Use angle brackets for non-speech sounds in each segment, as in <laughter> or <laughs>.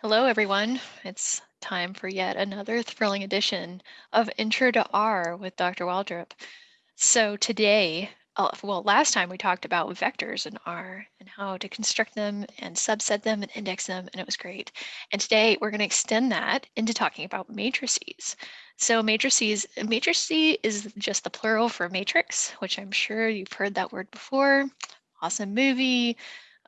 Hello, everyone. It's time for yet another thrilling edition of Intro to R with Dr. Waldrop. So today, uh, well, last time we talked about vectors in R and how to construct them and subset them and index them, and it was great. And today we're going to extend that into talking about matrices. So matrices, matrice is just the plural for matrix, which I'm sure you've heard that word before. Awesome movie,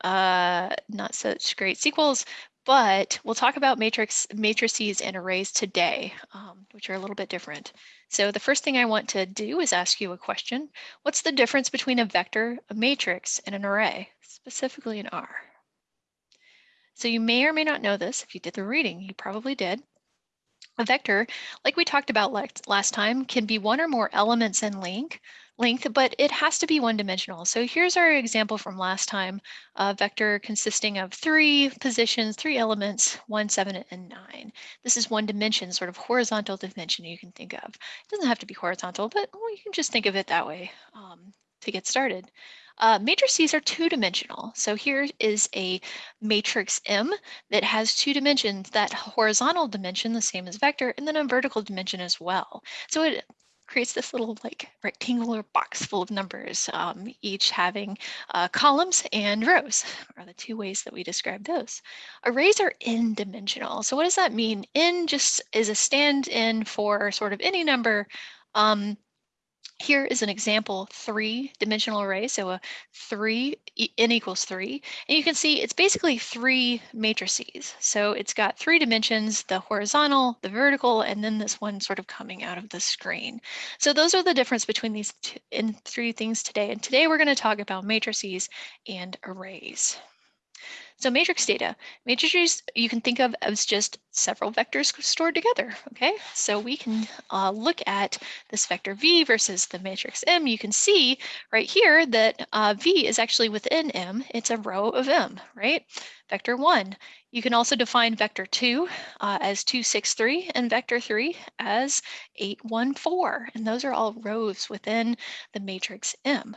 uh, not such great sequels, but we'll talk about matrix matrices and arrays today, um, which are a little bit different. So the first thing I want to do is ask you a question. What's the difference between a vector, a matrix, and an array, specifically in R? So you may or may not know this. If you did the reading, you probably did. A vector, like we talked about last time, can be one or more elements in length, length, but it has to be one dimensional. So here's our example from last time, a vector consisting of three positions, three elements, one, seven, and nine. This is one dimension, sort of horizontal dimension you can think of. It doesn't have to be horizontal, but well, you can just think of it that way um, to get started. Uh, matrices are two-dimensional. So here is a matrix M that has two dimensions, that horizontal dimension, the same as vector, and then a vertical dimension as well. So it creates this little like rectangular box full of numbers, um, each having uh, columns and rows <laughs> are the two ways that we describe those. Arrays are n-dimensional. So what does that mean? N just is a stand-in for sort of any number um, here is an example three dimensional array. So a three, n equals three. And you can see it's basically three matrices. So it's got three dimensions, the horizontal, the vertical, and then this one sort of coming out of the screen. So those are the difference between these two, in three things today. And today we're going to talk about matrices and arrays. So matrix data, matrices you can think of as just several vectors stored together, okay? So we can uh, look at this vector V versus the matrix M. You can see right here that uh, V is actually within M. It's a row of M, right? Vector one. You can also define vector two uh, as 263 and vector three as 814. And those are all rows within the matrix M.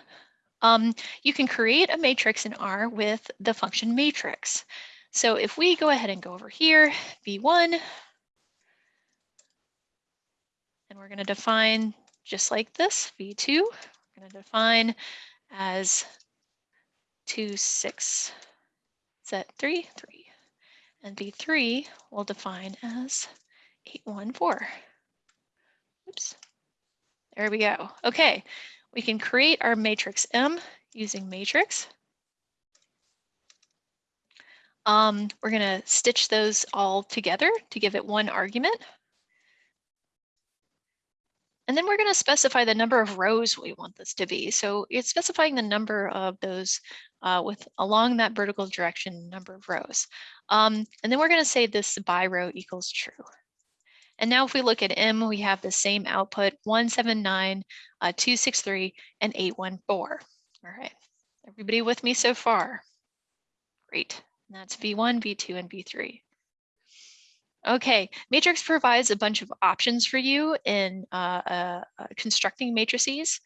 Um, you can create a matrix in R with the function matrix. So if we go ahead and go over here, V1, and we're going to define just like this, V2, we're going to define as 2, 6, set 3, 3. And V3 we'll define as 814. Oops. There we go. Okay, we can create our matrix M using matrix. Um, we're going to stitch those all together to give it one argument. And then we're going to specify the number of rows we want this to be. So it's specifying the number of those uh, with along that vertical direction number of rows. Um, and then we're going to say this by row equals true. And now if we look at M, we have the same output, 179, uh, 263, and 814. All right, everybody with me so far? Great, and that's V1, V2, and V3. Okay, Matrix provides a bunch of options for you in uh, uh, uh constructing matrices.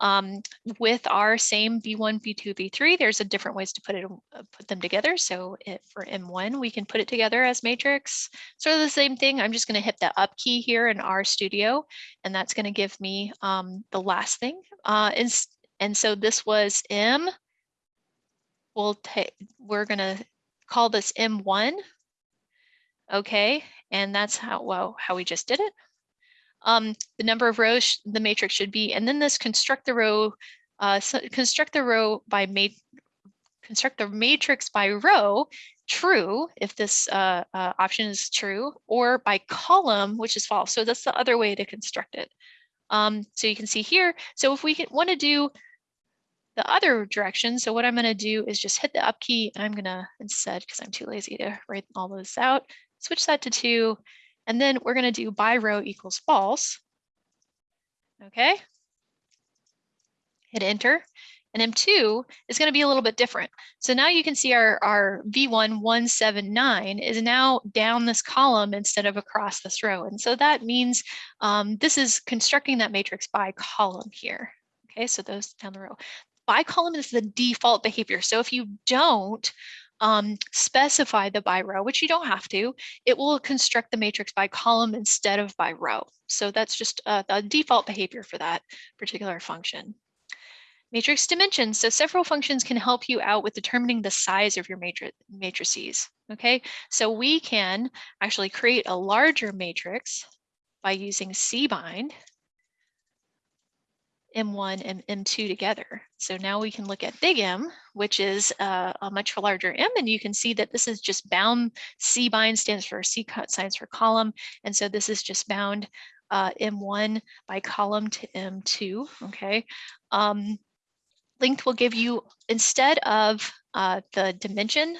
Um, with our same V1, V2, V3, there's a different ways to put it, uh, put them together. So it, for M1, we can put it together as matrix. Sort of the same thing. I'm just going to hit the up key here in RStudio, and that's going to give me um, the last thing. Uh, and, and so this was M. We'll take, we're going to call this M1. Okay, and that's how well how we just did it um, the number of rows the matrix should be, and then this construct the row, uh, so construct the row by ma construct the matrix by row true if this uh, uh, option is true, or by column, which is false. So that's the other way to construct it. Um, so you can see here. So if we want to do the other direction, so what I'm going to do is just hit the up key. I'm going to instead, because I'm too lazy to write all those out, switch that to two, and then we're going to do by row equals false. Okay. Hit enter. And M2 is going to be a little bit different. So now you can see our, our V1 179 is now down this column instead of across this row. And so that means um, this is constructing that matrix by column here. Okay, so those down the row. By column is the default behavior. So if you don't um, specify the by row, which you don't have to, it will construct the matrix by column instead of by row. So that's just uh, the default behavior for that particular function. Matrix dimensions. So several functions can help you out with determining the size of your matri matrices. Okay, so we can actually create a larger matrix by using cbind M1 and M2 together. So now we can look at big M, which is uh, a much larger M, and you can see that this is just bound. C bind stands for C cut signs for column, and so this is just bound uh, M1 by column to M2, okay? Um, length will give you, instead of uh, the dimension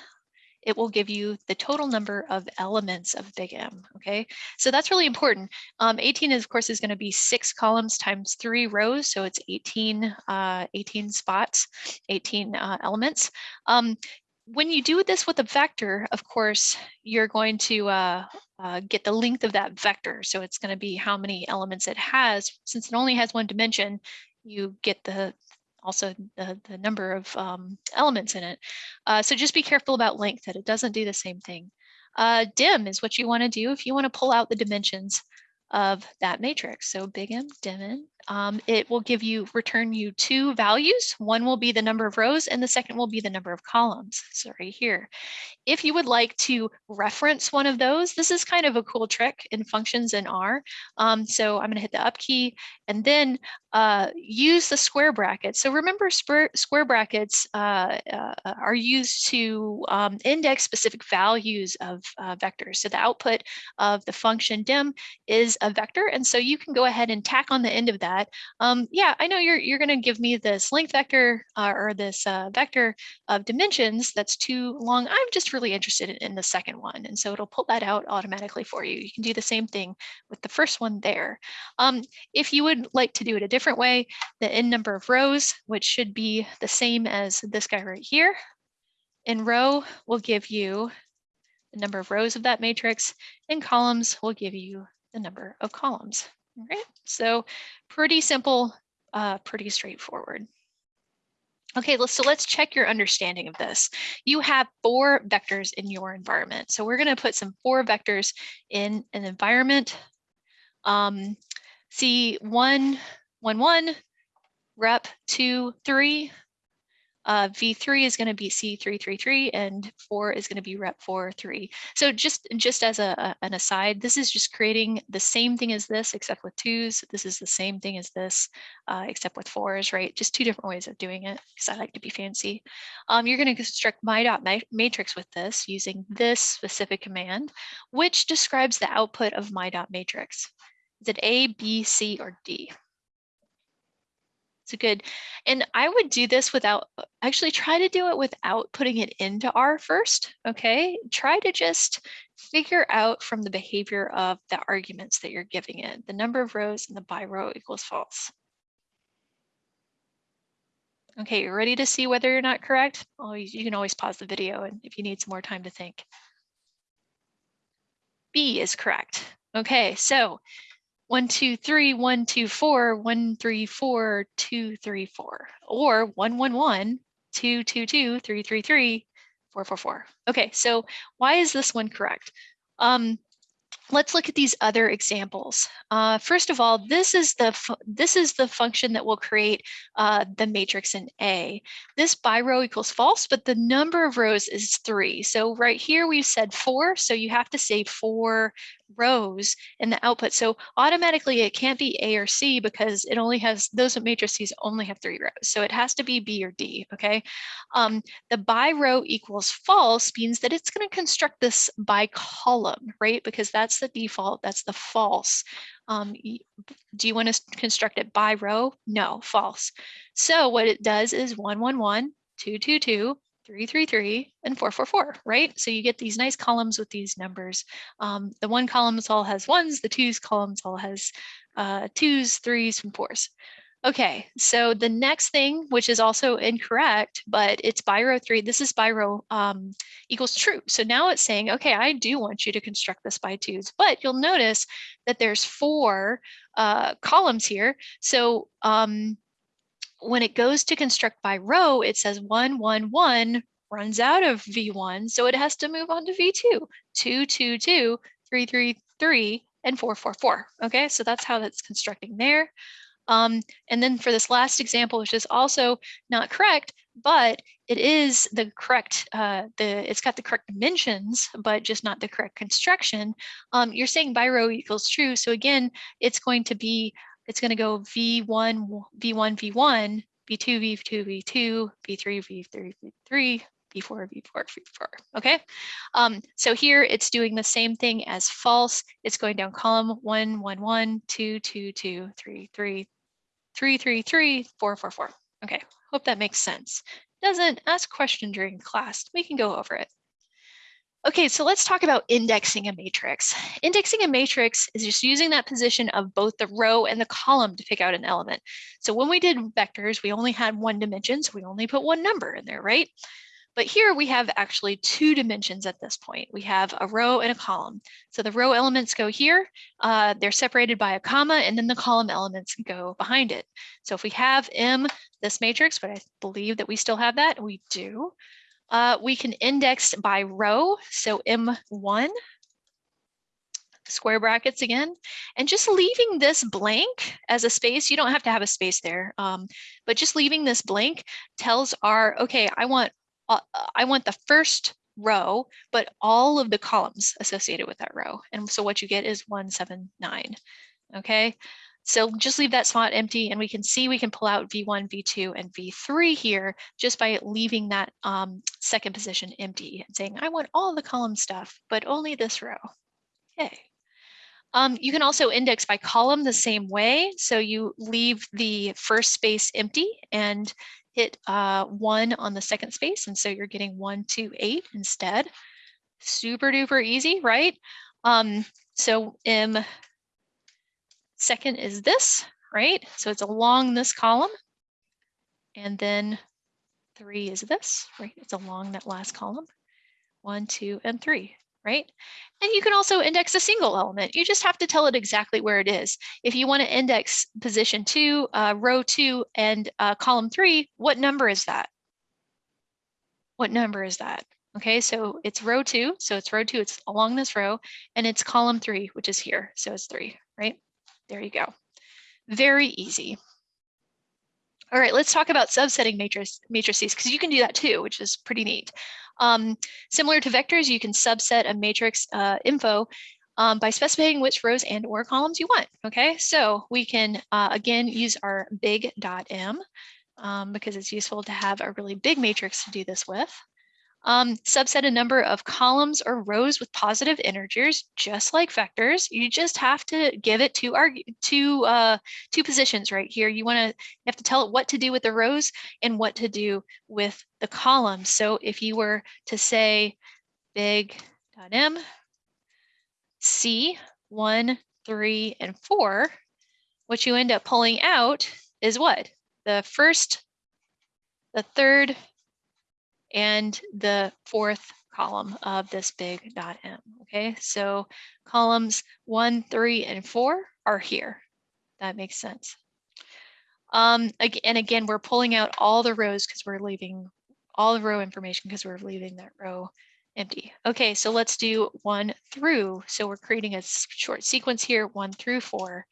it will give you the total number of elements of big M, okay? So that's really important. Um, 18, is, of course, is gonna be six columns times three rows, so it's 18, uh, 18 spots, 18 uh, elements. Um, when you do this with a vector, of course, you're going to uh, uh, get the length of that vector. So it's going to be how many elements it has. Since it only has one dimension, you get the also the, the number of um, elements in it. Uh, so just be careful about length that it doesn't do the same thing. Uh, dim is what you want to do if you want to pull out the dimensions of that matrix. So big M, dim um, it will give you, return you two values. One will be the number of rows and the second will be the number of columns. So right here. If you would like to reference one of those, this is kind of a cool trick in functions in R. Um, so I'm gonna hit the up key and then uh, use the square brackets. So remember square brackets uh, uh, are used to um, index specific values of uh, vectors. So the output of the function dim is a vector. And so you can go ahead and tack on the end of that. Um, yeah, I know you're, you're gonna give me this length vector uh, or this uh, vector of dimensions that's too long. I'm just really interested in, in the second one. And so it'll pull that out automatically for you. You can do the same thing with the first one there. Um, if you would like to do it a different different way, the n number of rows, which should be the same as this guy right here, in row will give you the number of rows of that matrix, and columns will give you the number of columns. All right, so pretty simple, uh, pretty straightforward. Okay, so let's check your understanding of this. You have four vectors in your environment. So we're gonna put some four vectors in an environment. Um, see one one, rep two, three. Uh, V3 is going to be C333 and 4 is going to be rep 4, 3. So just, just as a, a, an aside, this is just creating the same thing as this except with twos. This is the same thing as this uh, except with fours, right? Just two different ways of doing it because I like to be fancy. Um, you're going to construct my dot matrix with this using this specific command, which describes the output of my dot matrix. Is it A, B, C, or D? It's good. And I would do this without, uh, actually try to do it without putting it into R first, okay? Try to just figure out from the behavior of the arguments that you're giving it, the number of rows and the by row equals false. Okay, you're ready to see whether you're not correct? Oh, you can always pause the video and if you need some more time to think. B is correct. Okay, so one, two, three, one, two, four, one, three, four, two, three, four, or one, one, one, two, two, two, three, three, three, four, four, four. Okay, so why is this one correct? Um, let's look at these other examples. Uh, first of all, this is the this is the function that will create uh, the matrix in A. This by row equals false, but the number of rows is three. So right here we've said four, so you have to say four rows in the output. So automatically it can't be A or C because it only has, those matrices only have three rows. So it has to be B or D, okay? Um, the by row equals false means that it's gonna construct this by column, right? Because that's the default, that's the false. Um, do you wanna construct it by row? No, false. So what it does is one, one, one, two, two, two, three, three, three, and four, four, four, right? So you get these nice columns with these numbers. Um, the one columns all has ones, the twos columns all has uh, twos, threes, and fours. Okay, so the next thing, which is also incorrect, but it's by row three, this is by row um, equals true. So now it's saying, okay, I do want you to construct this by twos, but you'll notice that there's four uh, columns here. So um, when it goes to construct by row, it says one, one, one, runs out of V1, so it has to move on to V2, 2, 2, 2, 3, 3, 3, and 4, 4, 4. Okay, so that's how that's constructing there. Um, and then for this last example, which is also not correct, but it is the correct, uh, the it's got the correct dimensions, but just not the correct construction. Um, you're saying by row equals true. So again, it's going to be, it's going to go V1, V1, V1, V2, V2, V2, V3, V3, V3, V4, V4, V4, okay? Um, so here it's doing the same thing as false. It's going down column one, one, one, two, two, two, three, three, three, three, three, four, four, four. Okay, hope that makes sense. Doesn't, ask question during class. We can go over it. Okay, so let's talk about indexing a matrix. Indexing a matrix is just using that position of both the row and the column to pick out an element. So when we did vectors, we only had one dimension, so we only put one number in there, right? But here we have actually two dimensions at this point. We have a row and a column. So the row elements go here, uh, they're separated by a comma, and then the column elements go behind it. So if we have M, this matrix, but I believe that we still have that, we do. Uh, we can index by row, so M1, square brackets again, and just leaving this blank as a space, you don't have to have a space there, um, but just leaving this blank tells R, okay, I want I want the first row, but all of the columns associated with that row. And so what you get is 179, okay? So just leave that spot empty and we can see we can pull out V1, V2, and V3 here just by leaving that um, second position empty and saying, I want all the column stuff, but only this row. Okay. Um, you can also index by column the same way. So you leave the first space empty and hit uh, one on the second space. And so you're getting one, two, eight instead. Super duper easy, right? Um, so M second is this, right? So it's along this column. And then three is this, right? It's along that last column. One, two, and three right? And you can also index a single element. You just have to tell it exactly where it is. If you want to index position two, uh, row two, and uh, column three, what number is that? What number is that? Okay, so it's row two, so it's row two, it's along this row, and it's column three, which is here, so it's three, right? There you go. Very easy. All right, let's talk about subsetting matrices because you can do that too, which is pretty neat. Um, similar to vectors, you can subset a matrix uh, info um, by specifying which rows and or columns you want. Okay, so we can uh, again use our big dot m um, because it's useful to have a really big matrix to do this with. Um, subset a number of columns or rows with positive integers, just like vectors. You just have to give it two, two, uh, two positions right here. You want to have to tell it what to do with the rows and what to do with the columns. So if you were to say big dot m c one, three, and four, what you end up pulling out is what? The first, the third, and the fourth column of this big dot M. Okay, so columns one, three, and four are here. That makes sense. Um, and again, we're pulling out all the rows because we're leaving all the row information because we're leaving that row empty. Okay, so let's do one through. So we're creating a short sequence here, one through four,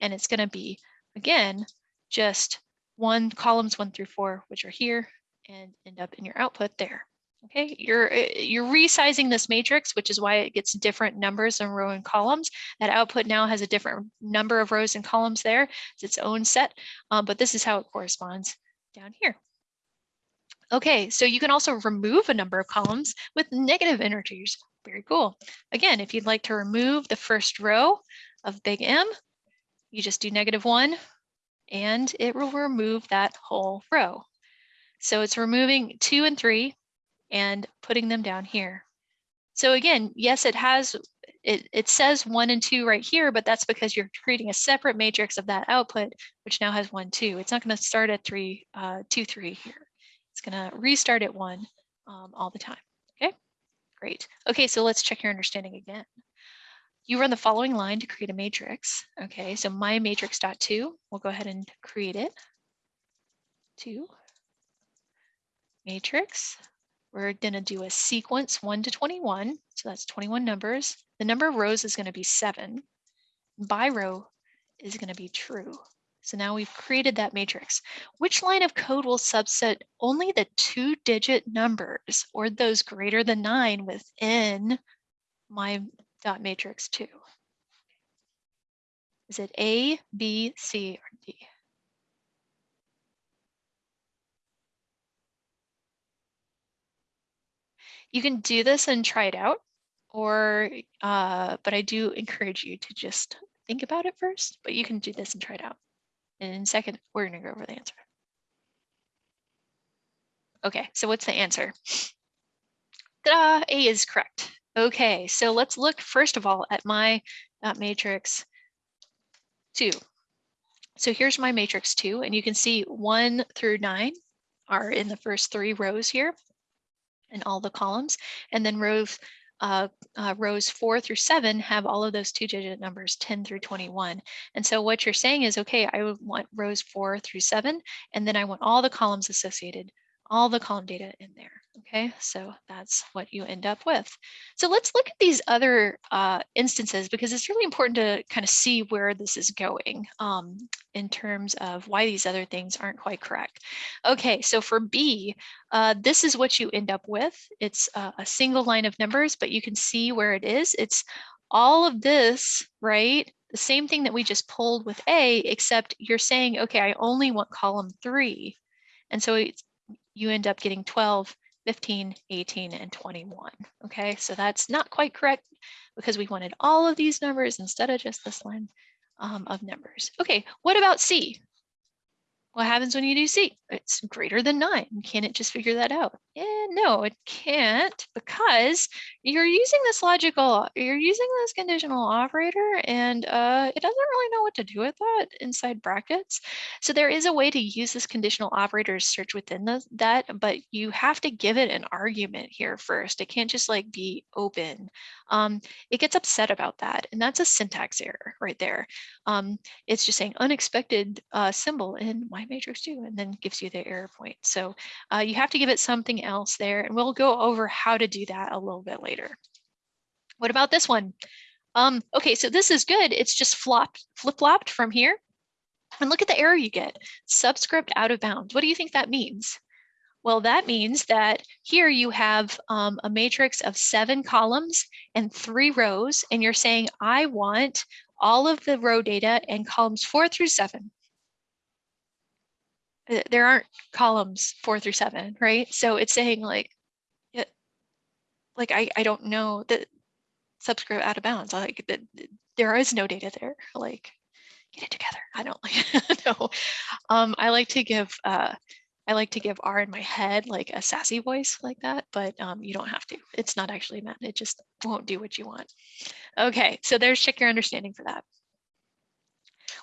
and it's going to be, again, just one columns one through four, which are here, and end up in your output there. Okay, you're eh, you're resizing this matrix, which is why it gets different numbers in row and columns. That output now has a different number of rows and columns there. It's its own set, um, but this is how it corresponds down here. Okay, so you can also remove a number of columns with negative integers. Very cool. Again, if you'd like to remove the first row of big M, you just do negative one and it will remove that whole row. So it's removing two and three and putting them down here. So again, yes, it has, it, it says one and two right here, but that's because you're creating a separate matrix of that output, which now has one, two. It's not gonna start at three, uh, two, three here. It's gonna restart at one um, all the time, okay? Great. Okay, so let's check your understanding again. You run the following line to create a matrix. Okay, so my matrix dot two, we'll go ahead and create it. Two, matrix, we're gonna do a sequence one to 21. So that's 21 numbers. The number of rows is gonna be seven. By row is gonna be true. So now we've created that matrix. Which line of code will subset only the two digit numbers or those greater than nine within my dot matrix two? Is it A, B, C, or D? You can do this and try it out, or, uh, but I do encourage you to just think about it first, but you can do this and try it out. And in a second, we're gonna go over the answer. Okay, so what's the answer? Ta A is correct. Okay, so let's look first of all at my uh, matrix two. So here's my matrix two, and you can see one through nine are in the first three rows here in all the columns. And then rows uh, uh, rows four through seven have all of those two digit numbers 10 through 21. And so what you're saying is, okay, I want rows four through seven, and then I want all the columns associated, all the column data in there. Okay, so that's what you end up with. So let's look at these other uh, instances because it's really important to kind of see where this is going um, in terms of why these other things aren't quite correct. Okay, so for B, uh, this is what you end up with. It's uh, a single line of numbers, but you can see where it is. It's all of this, right? The same thing that we just pulled with A, except you're saying, okay, I only want column three. And so you end up getting 12 15, 18, and 21. Okay, so that's not quite correct because we wanted all of these numbers instead of just this line um, of numbers. Okay, what about C? What happens when you do C? It's greater than nine. Can it just figure that out? Eh, no, it can't because you're using this logical, you're using this conditional operator and uh, it doesn't really know what to do with that inside brackets. So there is a way to use this conditional operator to search within the, that, but you have to give it an argument here first. It can't just like be open. Um, it gets upset about that and that's a syntax error right there. Um, it's just saying unexpected uh, symbol in my matrix two and then gives you the error point. So uh, you have to give it something else there and we'll go over how to do that a little bit later. What about this one? Um, okay, so this is good. It's just flopped, flip-flopped from here. And look at the error you get, subscript out of bounds. What do you think that means? Well, that means that here you have um, a matrix of seven columns and three rows, and you're saying, I want all of the row data and columns four through seven. There aren't columns four through seven, right? So it's saying like, it, like I, I don't know that subscript out of bounds. Like that there is no data there. Like get it together. I don't <laughs> like <laughs> no. Um, I like to give uh, I like to give R in my head like a sassy voice like that, but um, you don't have to. It's not actually meant. It just won't do what you want. Okay, so there's check your understanding for that.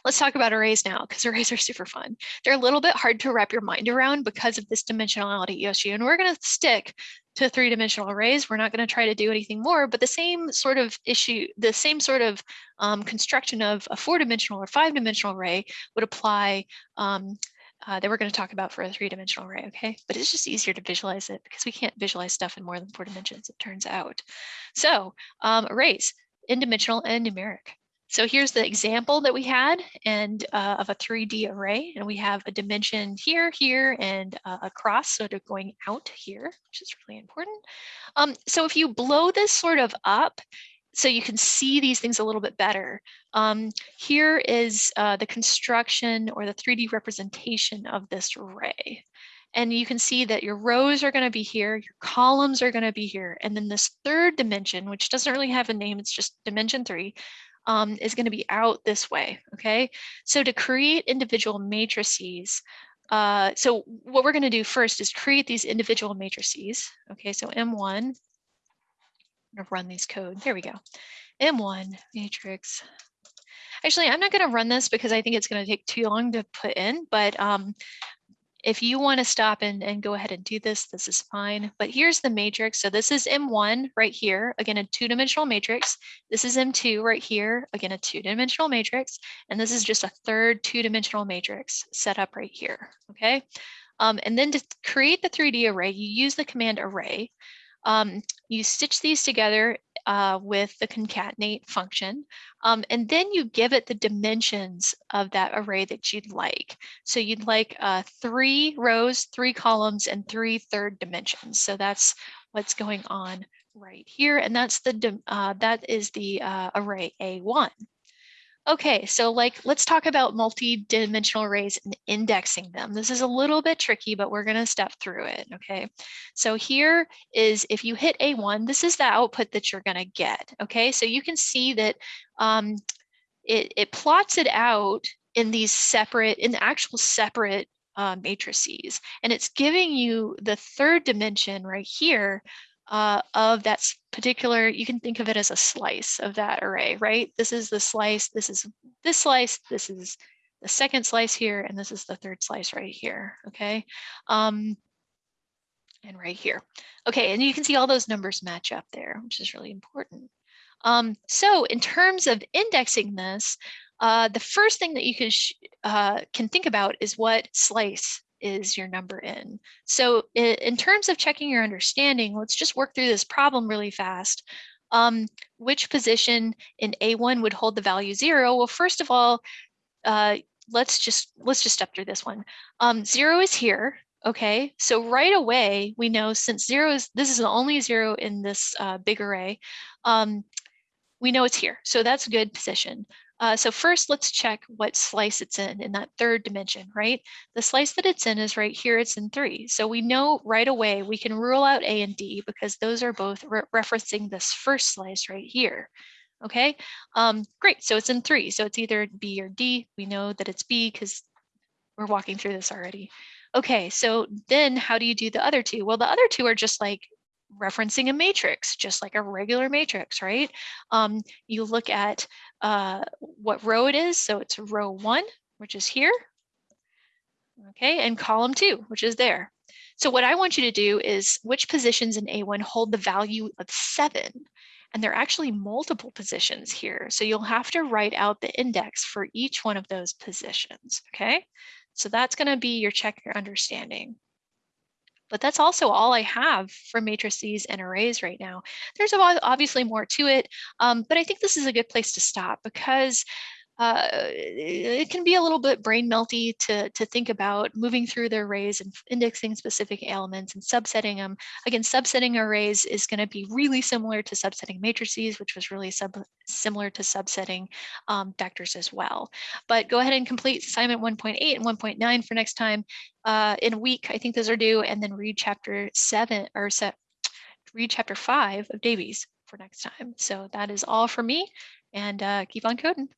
Let's talk about arrays now because arrays are super fun. They're a little bit hard to wrap your mind around because of this dimensionality issue. And we're going to stick to three dimensional arrays. We're not going to try to do anything more, but the same sort of issue, the same sort of um, construction of a four dimensional or five dimensional array would apply um, uh, that we're going to talk about for a three dimensional array, okay? But it's just easier to visualize it because we can't visualize stuff in more than four dimensions, it turns out. So um, arrays, n-dimensional and numeric. So here's the example that we had and uh, of a 3D array. And we have a dimension here, here, and uh, across, sort of going out here, which is really important. Um, so if you blow this sort of up, so you can see these things a little bit better. Um, here is uh, the construction or the 3D representation of this array. And you can see that your rows are going to be here, your columns are going to be here. And then this third dimension, which doesn't really have a name, it's just dimension three, um, is going to be out this way, okay? So to create individual matrices, uh, so what we're going to do first is create these individual matrices, okay? So M1, I'm going to run these code, there we go. M1 matrix. Actually, I'm not going to run this because I think it's going to take too long to put in, but um, if you want to stop and, and go ahead and do this, this is fine. But here's the matrix. So this is M1 right here, again, a two-dimensional matrix. This is M2 right here, again, a two-dimensional matrix. And this is just a third two-dimensional matrix set up right here, okay? Um, and then to create the 3D array, you use the command array. Um, you stitch these together uh, with the concatenate function, um, and then you give it the dimensions of that array that you'd like. So you'd like uh, three rows, three columns, and three third dimensions. So that's what's going on right here, and that's the uh, that is the uh, array A1. Okay, so like, let's talk about multi-dimensional arrays and indexing them. This is a little bit tricky, but we're gonna step through it, okay? So here is, if you hit A1, this is the output that you're gonna get, okay? So you can see that um, it, it plots it out in these separate, in the actual separate uh, matrices. And it's giving you the third dimension right here uh, of that particular, you can think of it as a slice of that array, right? This is the slice, this is this slice, this is the second slice here, and this is the third slice right here, okay? Um, and right here. Okay, and you can see all those numbers match up there, which is really important. Um, so in terms of indexing this, uh, the first thing that you can, uh, can think about is what slice is your number in. So in terms of checking your understanding, let's just work through this problem really fast. Um, which position in A1 would hold the value zero? Well, first of all, uh, let's just let's just step through this one. Um, zero is here, okay? So right away, we know since zero is, this is the only zero in this uh, big array, um, we know it's here. So that's a good position. Uh, so first, let's check what slice it's in, in that third dimension, right? The slice that it's in is right here, it's in three. So we know right away we can rule out A and D because those are both re referencing this first slice right here. Okay, um, great, so it's in three. So it's either B or D. We know that it's B because we're walking through this already. Okay, so then how do you do the other two? Well, the other two are just like referencing a matrix, just like a regular matrix, right? Um, you look at uh, what row it is. So it's row one, which is here. Okay, and column two, which is there. So what I want you to do is which positions in A1 hold the value of seven? And there are actually multiple positions here. So you'll have to write out the index for each one of those positions, okay? So that's gonna be your check your understanding. But that's also all I have for matrices and arrays right now. There's obviously more to it, um, but I think this is a good place to stop because uh, it can be a little bit brain melty to, to think about moving through the arrays and indexing specific elements and subsetting them. Again, subsetting arrays is going to be really similar to subsetting matrices, which was really sub similar to subsetting um, vectors as well. But go ahead and complete assignment 1.8 and 1.9 for next time. Uh, in a week, I think those are due, and then read chapter seven or set, read chapter five of Davies for next time. So that is all for me, and uh, keep on coding.